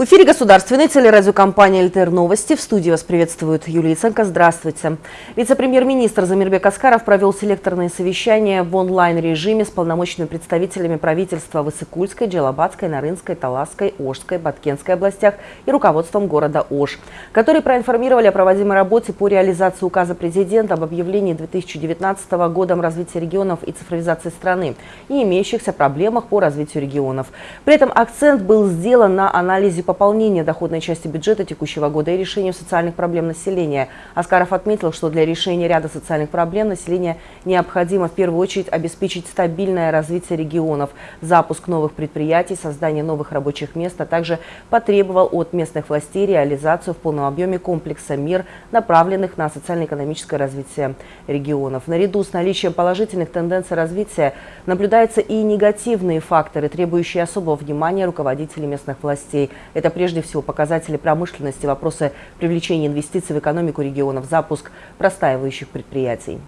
В эфире государственной телерадиокомпании «ЛТР Новости». В студии вас приветствует Юлия Ценко. Здравствуйте. Вице-премьер-министр Замирбек Аскаров провел селекторные совещания в онлайн-режиме с полномочными представителями правительства Высокульской, Джалабадской, Нарынской, Таласской, Ожской, Баткенской областях и руководством города Ож, которые проинформировали о проводимой работе по реализации указа президента об объявлении 2019 годом развития регионов и цифровизации страны и имеющихся проблемах по развитию регионов. При этом акцент был сделан на анализе пополнения доходной части бюджета текущего года и решению социальных проблем населения. Аскаров отметил, что для решения ряда социальных проблем населения необходимо в первую очередь обеспечить стабильное развитие регионов, запуск новых предприятий, создание новых рабочих мест, а также потребовал от местных властей реализацию в полном объеме комплекса мер, направленных на социально-экономическое развитие регионов. Наряду с наличием положительных тенденций развития наблюдаются и негативные факторы, требующие особого внимания руководителей местных властей. Это прежде всего показатели промышленности, вопросы привлечения инвестиций в экономику регионов, запуск простаивающих предприятий.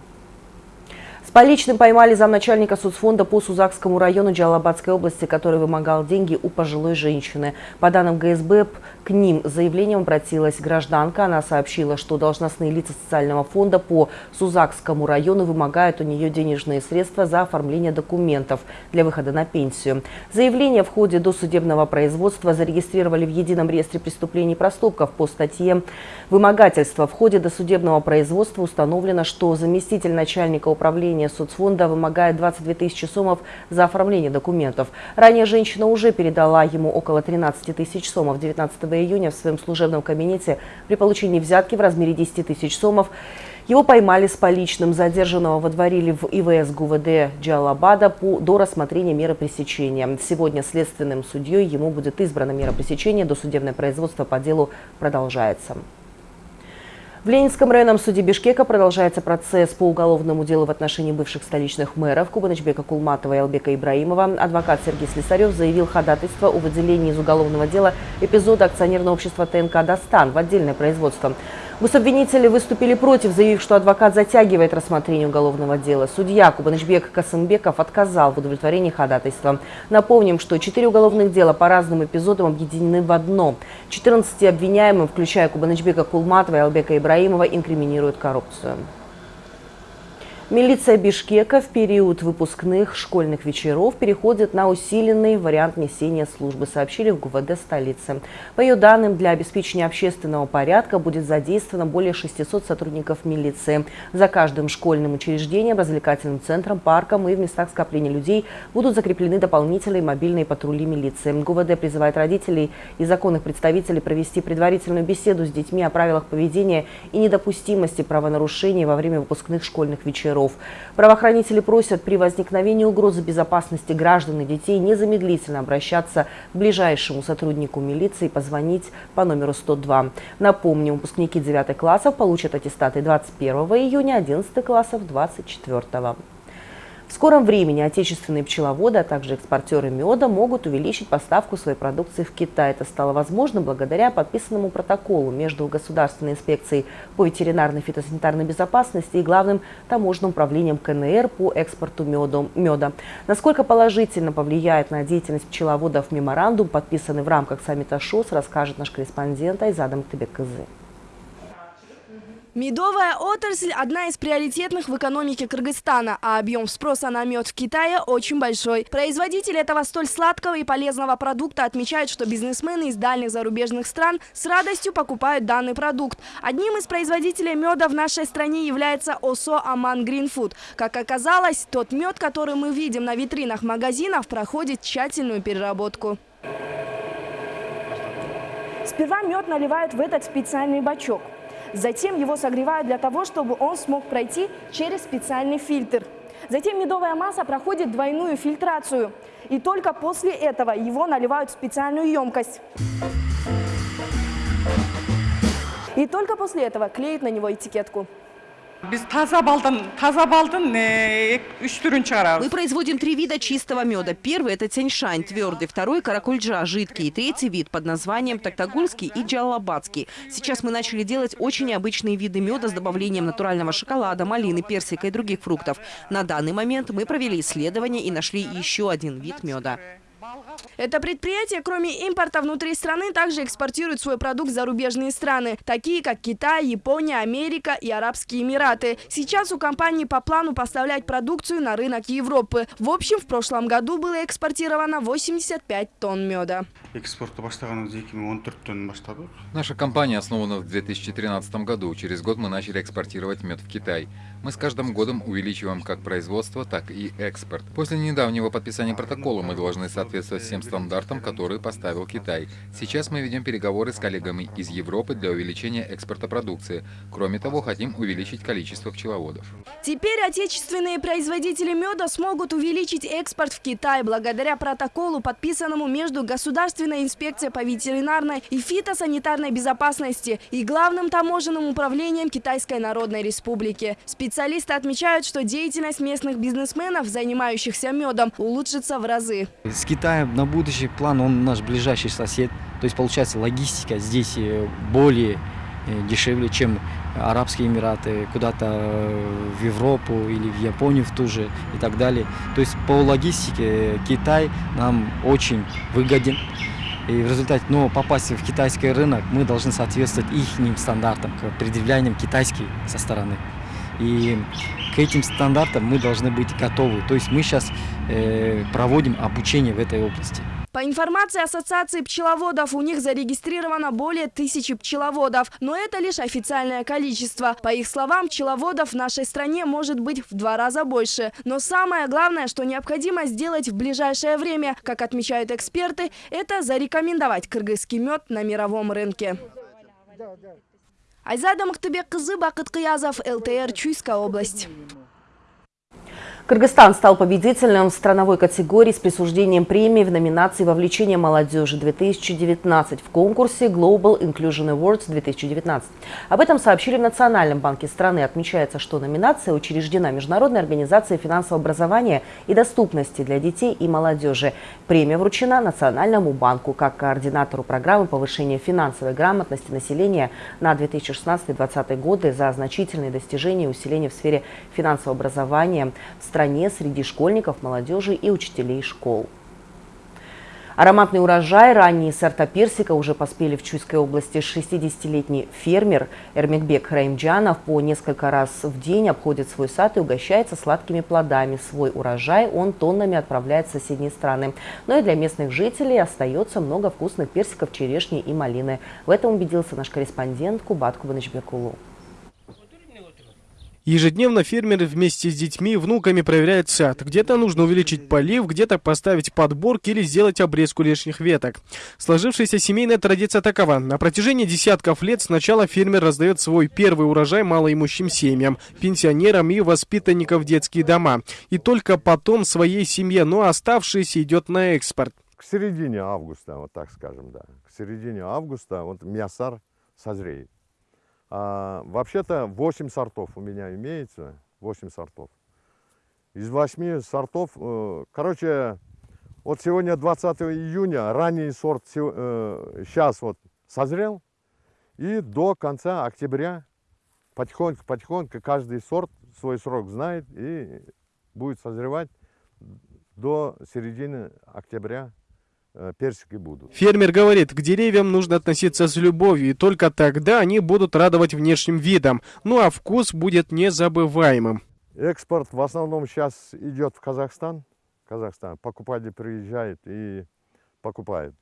С поличным поймали замначальника соцфонда по Сузакскому району Джалабадской области, который вымогал деньги у пожилой женщины. По данным ГСБ, к ним заявлением обратилась гражданка. Она сообщила, что должностные лица социального фонда по Сузакскому району вымогают у нее денежные средства за оформление документов для выхода на пенсию. Заявление в ходе досудебного производства зарегистрировали в Едином реестре преступлений и проступков по статье «Вымогательство». В ходе досудебного производства установлено, что заместитель начальника управления соцфонда вымогает 22 тысячи сомов за оформление документов. Ранее женщина уже передала ему около 13 тысяч сомов 19 июня в своем служебном кабинете при получении взятки в размере 10 тысяч сомов. Его поймали с поличным. Задержанного водворили в ИВС ГУВД Джалабада по, до рассмотрения меры пресечения. Сегодня следственным судьей ему будет избрана мера пресечения. Досудебное производство по делу продолжается. В Ленинском районном суде Бишкека продолжается процесс по уголовному делу в отношении бывших столичных мэров Кубанычбека Кулматова и Албека Ибраимова. Адвокат Сергей Слесарев заявил ходатайство о выделении из уголовного дела эпизода акционерного общества ТНК «Достан» в отдельное производство. Гособвинители выступили против, заявив, что адвокат затягивает рассмотрение уголовного дела. Судья Кубанычбек Касымбеков отказал в удовлетворении ходатайства. Напомним, что четыре уголовных дела по разным эпизодам объединены в одно. 14 обвиняемым, включая Кубанычбека Кулматова и Албека Ибраимова, инкриминируют коррупцию. Милиция Бишкека в период выпускных школьных вечеров переходит на усиленный вариант несения службы, сообщили в ГУВД столицы. По ее данным, для обеспечения общественного порядка будет задействовано более 600 сотрудников милиции. За каждым школьным учреждением, развлекательным центром, парком и в местах скопления людей будут закреплены дополнительные мобильные патрули милиции. ГУВД призывает родителей и законных представителей провести предварительную беседу с детьми о правилах поведения и недопустимости правонарушений во время выпускных школьных вечеров воров. Правоохранители просят при возникновении угрозы безопасности граждан и детей незамедлительно обращаться к ближайшему сотруднику милиции и позвонить по номеру 102. Напомню, выпускники 9 классов получат аттестаты 21 июня, 11 классов 24. В скором времени отечественные пчеловоды, а также экспортеры меда могут увеличить поставку своей продукции в Китай. Это стало возможно благодаря подписанному протоколу между Государственной инспекцией по ветеринарной фитосанитарной безопасности и главным таможенным управлением КНР по экспорту меда. Насколько положительно повлияет на деятельность пчеловодов меморандум, подписанный в рамках саммита ШОС, расскажет наш корреспондент Айзадам Тыбек-Кызы. Медовая отрасль – одна из приоритетных в экономике Кыргызстана, а объем спроса на мед в Китае очень большой. Производители этого столь сладкого и полезного продукта отмечают, что бизнесмены из дальних зарубежных стран с радостью покупают данный продукт. Одним из производителей меда в нашей стране является ОСО «Аман Гринфуд». Как оказалось, тот мед, который мы видим на витринах магазинов, проходит тщательную переработку. Сперва мед наливают в этот специальный бачок. Затем его согревают для того, чтобы он смог пройти через специальный фильтр. Затем медовая масса проходит двойную фильтрацию. И только после этого его наливают в специальную емкость. И только после этого клеят на него этикетку. Мы производим три вида чистого меда. Первый – это тяньшань, твердый. Второй – каракульджа, жидкий. И третий вид под названием токтагульский и джалабадский. Сейчас мы начали делать очень необычные виды меда с добавлением натурального шоколада, малины, персика и других фруктов. На данный момент мы провели исследование и нашли еще один вид меда. Это предприятие, кроме импорта внутри страны, также экспортирует свой продукт в зарубежные страны, такие как Китай, Япония, Америка и Арабские Эмираты. Сейчас у компании по плану поставлять продукцию на рынок Европы. В общем, в прошлом году было экспортировано 85 тонн меда. Наша компания основана в 2013 году. Через год мы начали экспортировать мед в Китай. Мы с каждым годом увеличиваем как производство, так и экспорт. После недавнего подписания протокола мы должны соответствовать всем стандартам, которые поставил Китай. Сейчас мы ведем переговоры с коллегами из Европы для увеличения экспорта продукции. Кроме того, хотим увеличить количество пчеловодов. Теперь отечественные производители меда смогут увеличить экспорт в Китай благодаря протоколу, подписанному между Государственной инспекцией по ветеринарной и фитосанитарной безопасности и Главным таможенным управлением Китайской Народной Республики. Специалисты отмечают, что деятельность местных бизнесменов, занимающихся медом, улучшится в разы. С Китаем на будущий план, он наш ближайший сосед. То есть, получается, логистика здесь э, более э, дешевле, чем Арабские Эмираты, куда-то э, в Европу или в Японию в ту же и так далее. То есть по логистике Китай нам очень выгоден. И в результате, но попасть в китайский рынок мы должны соответствовать их стандартам, предъявлениям китайских со стороны. И к этим стандартам мы должны быть готовы. То есть мы сейчас э, проводим обучение в этой области. По информации Ассоциации пчеловодов, у них зарегистрировано более тысячи пчеловодов. Но это лишь официальное количество. По их словам, пчеловодов в нашей стране может быть в два раза больше. Но самое главное, что необходимо сделать в ближайшее время, как отмечают эксперты, это зарекомендовать кыргызский мед на мировом рынке. Айзада Мактыбек-кызы, Бакыт Кыязов, ЛТР, Чуйская область. Кыргызстан стал победителем в страновой категории с присуждением премии в номинации «Вовлечение молодежи 2019» в конкурсе Global Inclusion Awards 2019. Об этом сообщили в Национальном банке страны. Отмечается, что номинация учреждена Международной организацией финансового образования и доступности для детей и молодежи. Премия вручена Национальному банку как координатору программы повышения финансовой грамотности населения на 2016-2020 годы за значительные достижения и усиления в сфере финансового образования в стране среди школьников, молодежи и учителей школ. Ароматный урожай, ранние сорта персика уже поспели в Чуйской области. 60-летний фермер Эрмикбек Раимджанов по несколько раз в день обходит свой сад и угощается сладкими плодами. Свой урожай он тоннами отправляет в соседние страны. Но и для местных жителей остается много вкусных персиков, черешни и малины. В этом убедился наш корреспондент Кубат Кубанычбекулу. Ежедневно фермеры вместе с детьми и внуками проверяют сад. Где-то нужно увеличить полив, где-то поставить подборки или сделать обрезку лишних веток. Сложившаяся семейная традиция такова. На протяжении десятков лет сначала фермер раздает свой первый урожай малоимущим семьям, пенсионерам и воспитанникам в детские дома. И только потом своей семье, но оставшиеся идет на экспорт. К середине августа, вот так скажем, да. К середине августа вот мясар созреет. А, Вообще-то 8 сортов у меня имеется, 8 сортов. Из 8 сортов, э, короче, вот сегодня 20 июня, ранний сорт э, сейчас вот созрел, и до конца октября потихоньку-потихоньку каждый сорт свой срок знает и будет созревать до середины октября персики будут. Фермер говорит, к деревьям нужно относиться с любовью, и только тогда они будут радовать внешним видом, ну а вкус будет незабываемым. Экспорт в основном сейчас идет в Казахстан. Казахстан. Покупатель приезжает и покупает.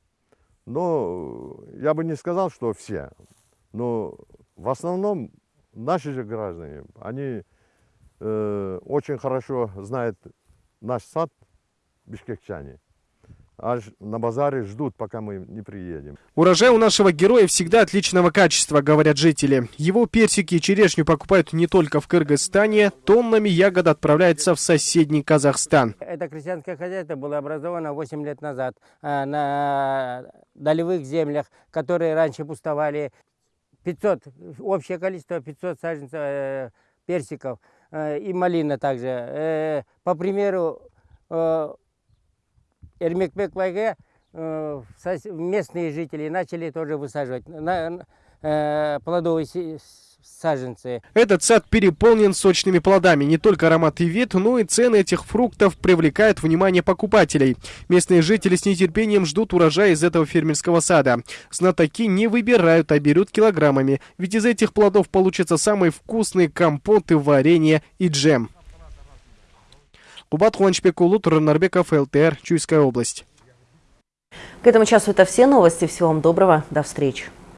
Но я бы не сказал, что все. Но в основном наши же граждане, они э, очень хорошо знают наш сад, бишкекчане аж на базаре ждут, пока мы не приедем. Урожай у нашего героя всегда отличного качества, говорят жители. Его персики и черешню покупают не только в Кыргызстане, тоннами ягод отправляется в соседний Казахстан. Это крестьянское хозяйство было образовано 8 лет назад э, на долевых землях, которые раньше пустовали. 500, общее количество 500 саженцев э, персиков э, и малина также. По примеру, Эрмекбек Байге э, местные жители начали тоже высаживать на, э, плодовые саженцы. Этот сад переполнен сочными плодами. Не только аромат и вид, но и цены этих фруктов привлекают внимание покупателей. Местные жители с нетерпением ждут урожая из этого фермерского сада. Знатоки не выбирают, а берут килограммами. Ведь из этих плодов получатся самые вкусные компоты, варенье и джем. Кубат Хуанчпекулу, Турнарбеков, ЛТР, Чуйская область. К этому часу это все новости. Всего вам доброго. До встречи.